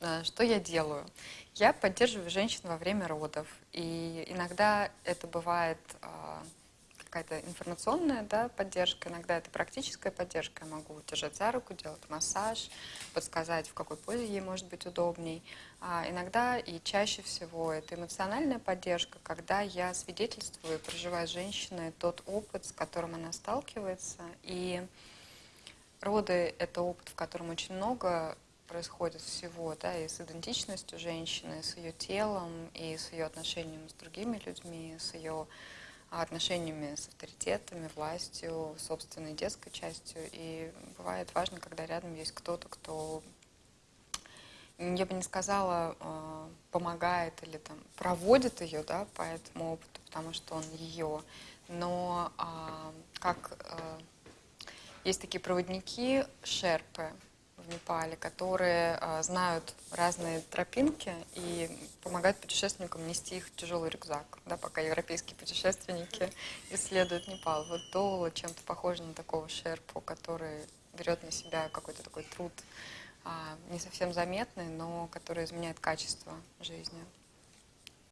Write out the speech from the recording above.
э, что я делаю? Я поддерживаю женщин во время родов. И иногда это бывает а, какая-то информационная да, поддержка, иногда это практическая поддержка. Я могу держать за руку, делать массаж, подсказать, в какой позе ей может быть удобней. А иногда и чаще всего это эмоциональная поддержка, когда я свидетельствую, проживаю с женщиной тот опыт, с которым она сталкивается. И роды — это опыт, в котором очень много происходит всего, да, и с идентичностью женщины, с ее телом, и с ее отношениями с другими людьми, с ее отношениями с авторитетами, властью, собственной детской частью. И бывает важно, когда рядом есть кто-то, кто, я бы не сказала, а, помогает или там проводит ее да, по этому опыту, потому что он ее. Но а, как а, есть такие проводники, шерпы, Непале, которые а, знают разные тропинки и помогают путешественникам нести их тяжелый рюкзак, да, пока европейские путешественники исследуют Непал. Вот Доула чем-то похоже на такого шерпу, который берет на себя какой-то такой труд, а, не совсем заметный, но который изменяет качество жизни.